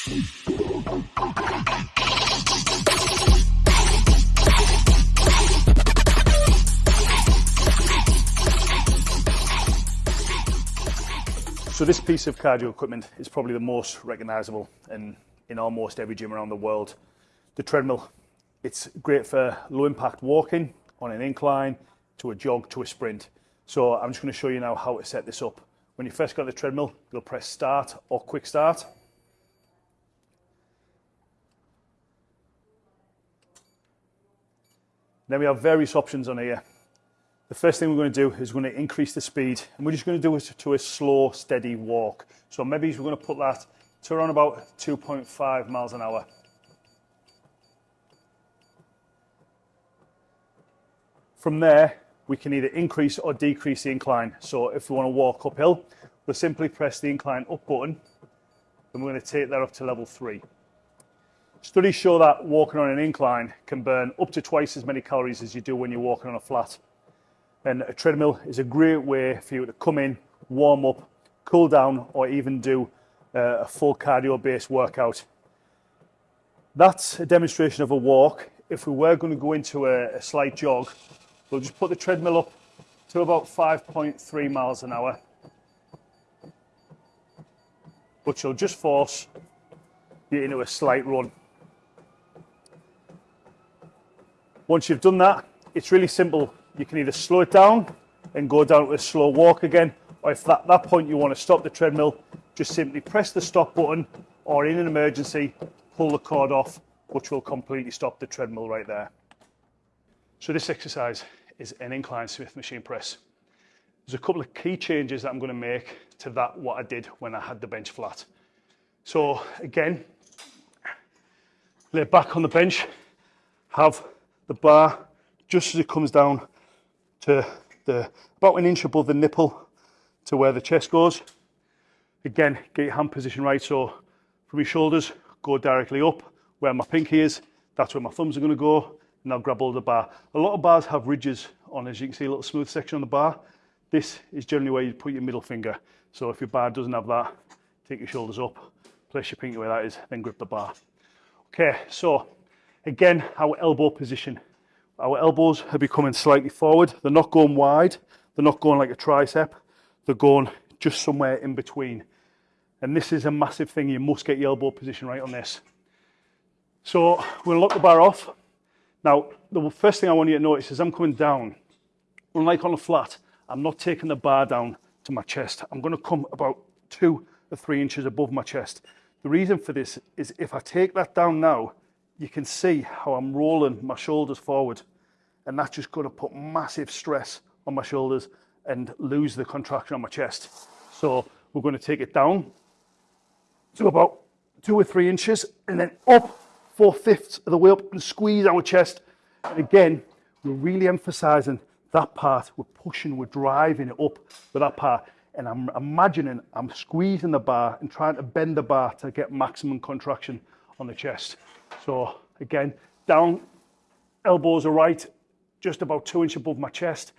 So this piece of cardio equipment is probably the most recognizable in, in almost every gym around the world. The treadmill, it's great for low impact walking on an incline, to a jog, to a sprint. So I'm just gonna show you now how to set this up. When you first got the treadmill, you'll press start or quick start. Then we have various options on here. The first thing we're going to do is we're going to increase the speed and we're just going to do it to a slow, steady walk. So maybe we're going to put that to around about 2.5 miles an hour. From there, we can either increase or decrease the incline. So if we want to walk uphill, we'll simply press the incline up button and we're going to take that up to level three. Studies show that walking on an incline can burn up to twice as many calories as you do when you're walking on a flat. And a treadmill is a great way for you to come in, warm up, cool down, or even do uh, a full cardio based workout. That's a demonstration of a walk. If we were going to go into a, a slight jog, we'll just put the treadmill up to about 5.3 miles an hour, which will just force you into a slight run. Once you've done that, it's really simple you can either slow it down and go down to a slow walk again, or if at that point you want to stop the treadmill, just simply press the stop button, or in an emergency, pull the cord off, which will completely stop the treadmill right there. So this exercise is an incline Smith machine press. There's a couple of key changes that I'm going to make to that what I did when I had the bench flat. So again, lay back on the bench, have the bar just as it comes down to the about an inch above the nipple to where the chest goes. Again, get your hand position right. So from your shoulders, go directly up where my pinky is. That's where my thumbs are going to go. And I'll grab of the bar. A lot of bars have ridges on, as you can see, a little smooth section on the bar. This is generally where you put your middle finger. So if your bar doesn't have that, take your shoulders up, place your pinky where that is, then grip the bar. Okay, so again, our elbow position. Our elbows are becoming slightly forward. They're not going wide. They're not going like a tricep. They're going just somewhere in between. And this is a massive thing. You must get your elbow position right on this. So we'll lock the bar off. Now, the first thing I want you to notice is I'm coming down. Unlike on a flat, I'm not taking the bar down to my chest. I'm going to come about two or three inches above my chest. The reason for this is if I take that down now, you can see how I'm rolling my shoulders forward and that's just going to put massive stress on my shoulders and lose the contraction on my chest. So we're going to take it down to about two or three inches and then up four fifths of the way up and squeeze our chest. And again, we're really emphasizing that part. We're pushing, we're driving it up with that part. And I'm imagining I'm squeezing the bar and trying to bend the bar to get maximum contraction on the chest. So again, down, elbows are right, just about two inches above my chest,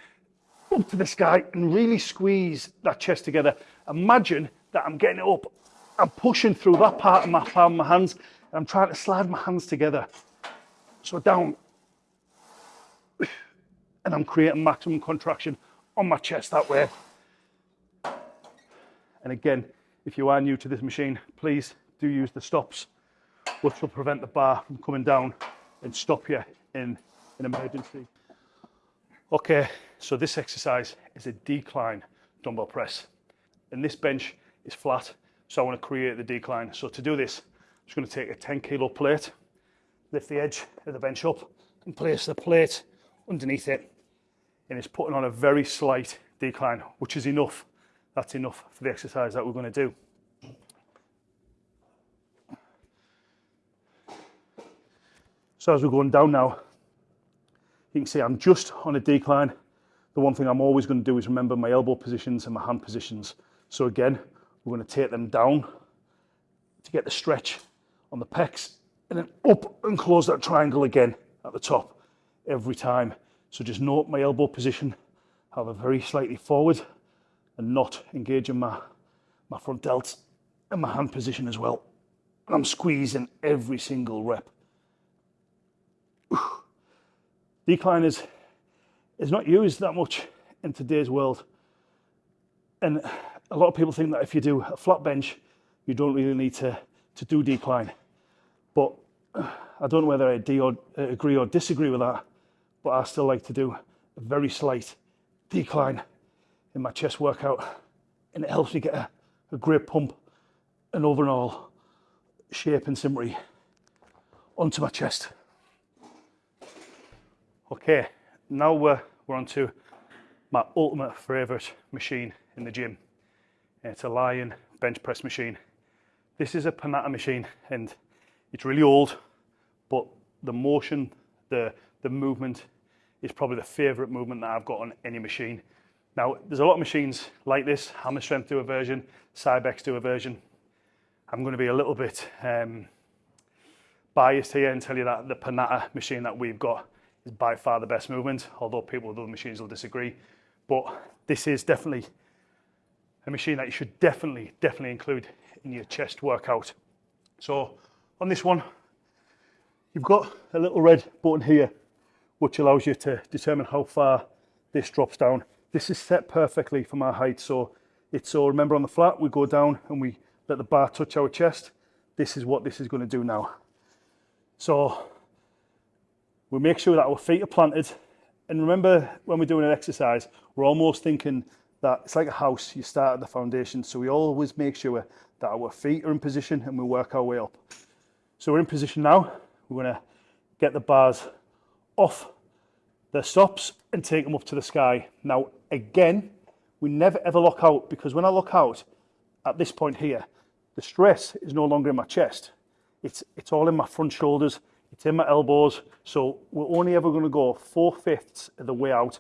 up to the sky and really squeeze that chest together. Imagine that I'm getting it up. I'm pushing through that part of my palm, my hands, and I'm trying to slide my hands together. So down. And I'm creating maximum contraction on my chest that way. And again, if you are new to this machine, please do use the stops, which will prevent the bar from coming down and stop you in an emergency. Okay, so this exercise is a decline dumbbell press. And this bench is flat, so I want to create the decline. So to do this, I'm just going to take a 10 kilo plate, lift the edge of the bench up and place the plate underneath it. And it's putting on a very slight decline, which is enough. That's enough for the exercise that we're going to do. So as we're going down now, you can see I'm just on a decline. The one thing I'm always going to do is remember my elbow positions and my hand positions. So again, we're going to take them down to get the stretch on the pecs and then up and close that triangle again at the top every time. So just note my elbow position, have a very slightly forward and not engaging my, my front delts and my hand position as well. and I'm squeezing every single rep. Decline is, is not used that much in today's world. And a lot of people think that if you do a flat bench, you don't really need to, to do decline. But I don't know whether I or, uh, agree or disagree with that, but I still like to do a very slight decline in my chest workout and it helps me get a, a great pump and overall shape and symmetry onto my chest. Okay, now we're, we're on to my ultimate favourite machine in the gym. It's a Lion bench press machine. This is a Panatta machine and it's really old, but the motion, the, the movement is probably the favourite movement that I've got on any machine. Now, there's a lot of machines like this, Hammer Strength do a version, Cybex do a version. I'm going to be a little bit um, biased here and tell you that the Panatta machine that we've got is by far the best movement, although people with other machines will disagree. But this is definitely a machine that you should definitely, definitely include in your chest workout. So on this one, you've got a little red button here, which allows you to determine how far this drops down. This is set perfectly for my height. So it's so remember on the flat, we go down and we let the bar touch our chest. This is what this is going to do now. So we make sure that our feet are planted. And remember when we're doing an exercise, we're almost thinking that it's like a house, you start at the foundation. So we always make sure that our feet are in position and we work our way up. So we're in position now. We're gonna get the bars off the stops and take them up to the sky. Now, again, we never ever lock out because when I lock out at this point here, the stress is no longer in my chest. It's, it's all in my front shoulders, in my elbows. So we're only ever gonna go four fifths of the way out,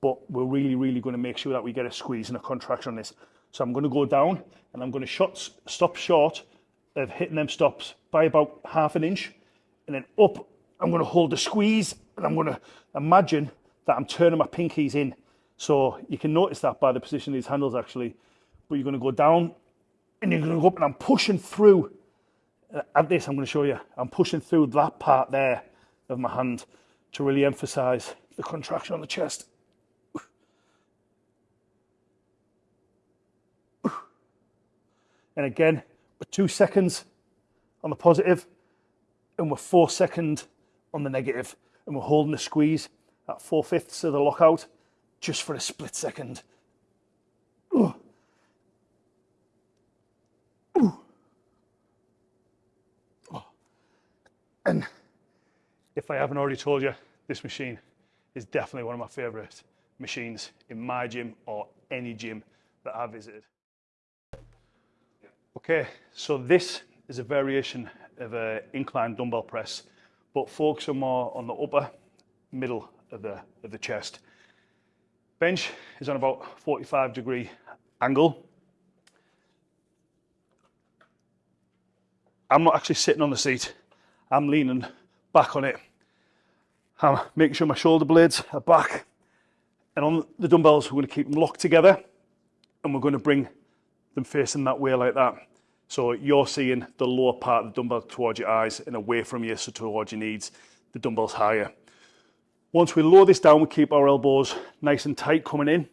but we're really, really gonna make sure that we get a squeeze and a contraction on this. So I'm gonna go down and I'm gonna shot, stop short of hitting them stops by about half an inch and then up, I'm gonna hold the squeeze and I'm gonna imagine that I'm turning my pinkies in. So you can notice that by the position of these handles actually, but you're gonna go down and you're gonna go up and I'm pushing through. Uh, at this, I'm gonna show you, I'm pushing through that part there of my hand to really emphasize the contraction on the chest. And again, we're two seconds on the positive and we're four seconds on the negative and we're holding the squeeze at four fifths of the lockout just for a split second. And if I haven't already told you, this machine is definitely one of my favorite machines in my gym or any gym that I've visited. Okay, so this is a variation of an incline dumbbell press, but focusing more on the upper middle of the, of the chest. Bench is on about 45 degree angle. I'm not actually sitting on the seat. I'm leaning back on it. I'm making sure my shoulder blades are back. And on the dumbbells, we're going to keep them locked together and we're going to bring them facing that way like that. So you're seeing the lower part of the dumbbell towards your eyes and away from you, so towards your knees, the dumbbell's higher. Once we lower this down, we keep our elbows nice and tight coming in.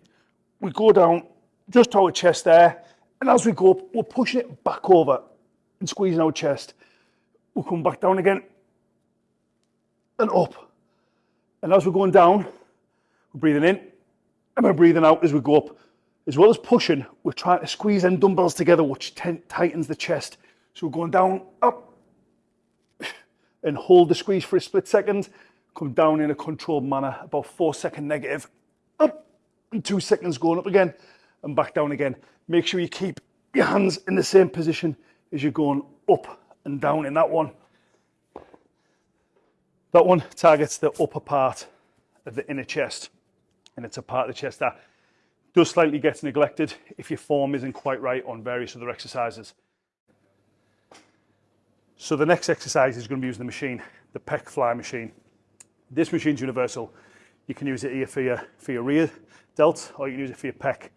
We go down just to our chest there, and as we go up, we're pushing it back over and squeezing our chest. We'll come back down again and up. And as we're going down, we're breathing in and we're breathing out as we go up. As well as pushing, we're trying to squeeze them dumbbells together, which tightens the chest. So we're going down, up, and hold the squeeze for a split second. Come down in a controlled manner, about four second negative, up, and two seconds going up again, and back down again. Make sure you keep your hands in the same position as you're going up and down in that one. That one targets the upper part of the inner chest, and it's a part of the chest that does slightly get neglected if your form isn't quite right on various other exercises. So the next exercise is going to be using the machine, the pec fly machine. This machine's universal. You can use it here for your, for your rear delt or you can use it for your pec.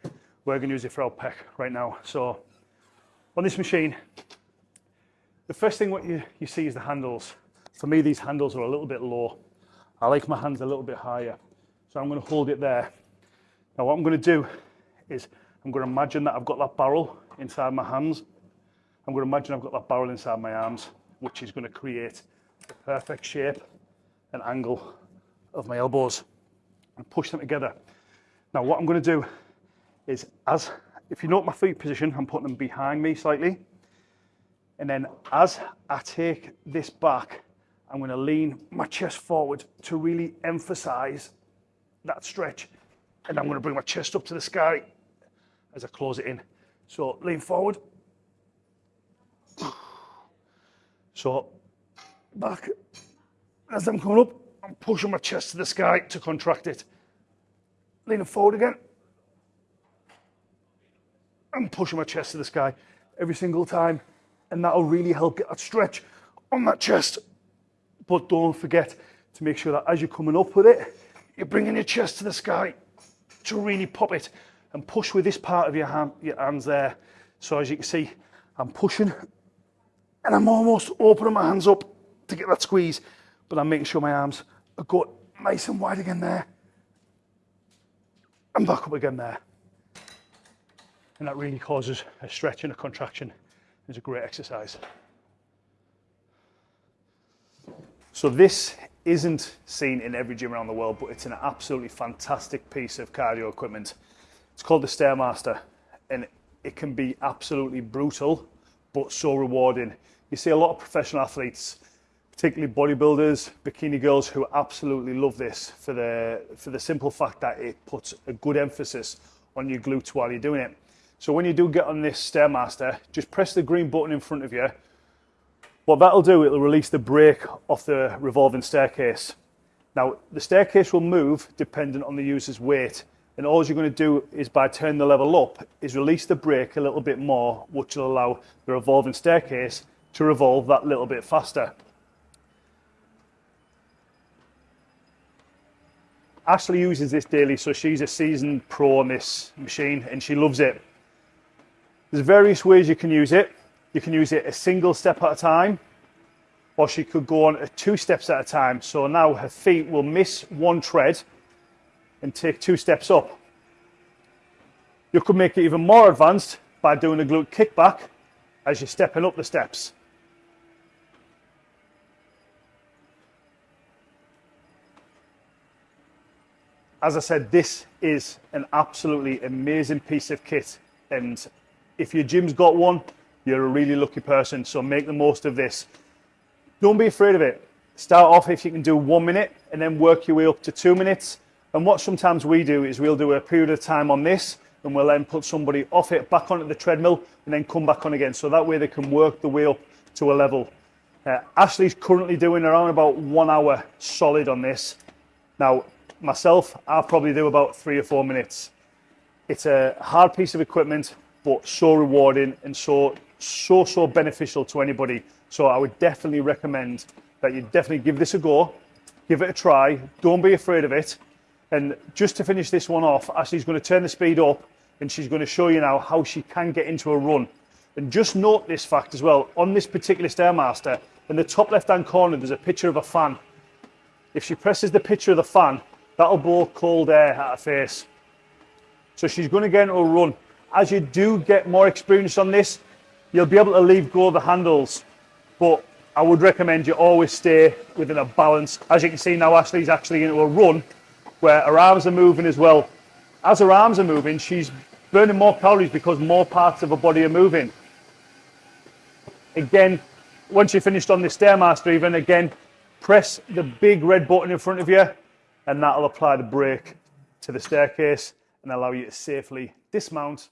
We're going to use it for our pec right now. So on this machine, The first thing what you, you see is the handles. For me, these handles are a little bit low. I like my hands a little bit higher. So I'm going to hold it there. Now what I'm going to do is I'm going to imagine that I've got that barrel inside my hands. I'm going to imagine I've got that barrel inside my arms, which is going to create the perfect shape and angle of my elbows and push them together. Now what I'm going to do is as, if you note my feet position, I'm putting them behind me slightly. And then as I take this back, I'm going to lean my chest forward to really emphasize that stretch. And I'm going to bring my chest up to the sky as I close it in. So lean forward. So back. As I'm coming up, I'm pushing my chest to the sky to contract it. Leaning forward again. I'm pushing my chest to the sky every single time. And that'll really help get that stretch on that chest. But don't forget to make sure that as you're coming up with it, you're bringing your chest to the sky to really pop it and push with this part of your, hand, your hands there. So as you can see, I'm pushing and I'm almost opening my hands up to get that squeeze, but I'm making sure my arms are good, nice and wide again there. And back up again there. And that really causes a stretch and a contraction. It's a great exercise. So this isn't seen in every gym around the world, but it's an absolutely fantastic piece of cardio equipment. It's called the Stairmaster, and it can be absolutely brutal, but so rewarding. You see a lot of professional athletes, particularly bodybuilders, bikini girls, who absolutely love this for the for the simple fact that it puts a good emphasis on your glutes while you're doing it. So when you do get on this Stairmaster, just press the green button in front of you what that'll do, it'll release the brake off the revolving staircase. Now, the staircase will move dependent on the user's weight. And all you're going to do is by turning the level up, is release the brake a little bit more, which will allow the revolving staircase to revolve that little bit faster. Ashley uses this daily, so she's a seasoned pro on this machine and she loves it. There's various ways you can use it. You can use it a single step at a time, or she could go on two steps at a time. So now her feet will miss one tread and take two steps up. You could make it even more advanced by doing a glute kickback as you're stepping up the steps. As I said, this is an absolutely amazing piece of kit. And if your gym's got one, you're a really lucky person, so make the most of this. Don't be afraid of it. Start off if you can do one minute and then work your way up to two minutes. And what sometimes we do is we'll do a period of time on this and we'll then put somebody off it back onto the treadmill and then come back on again. So that way they can work the way up to a level. Uh, Ashley's currently doing around about one hour solid on this. Now, myself, I'll probably do about three or four minutes. It's a hard piece of equipment, but so rewarding and so so, so beneficial to anybody. So I would definitely recommend that you definitely give this a go, give it a try. Don't be afraid of it. And just to finish this one off, Ashley's going to turn the speed up and she's going to show you now how she can get into a run. And just note this fact as well, on this particular Stairmaster, in the top left-hand corner, there's a picture of a fan. If she presses the picture of the fan, that'll blow cold air at her face. So she's going to get into a run. As you do get more experience on this, you'll be able to leave go of the handles, but I would recommend you always stay within a balance. As you can see now, Ashley's actually into a run where her arms are moving as well. As her arms are moving, she's burning more calories because more parts of her body are moving. Again, once you're finished on the Stairmaster even, again, press the big red button in front of you and that'll apply the brake to the staircase and allow you to safely dismount